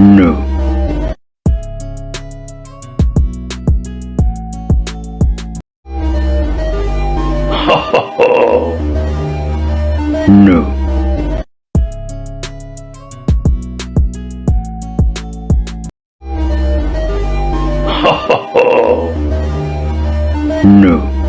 No. No. no.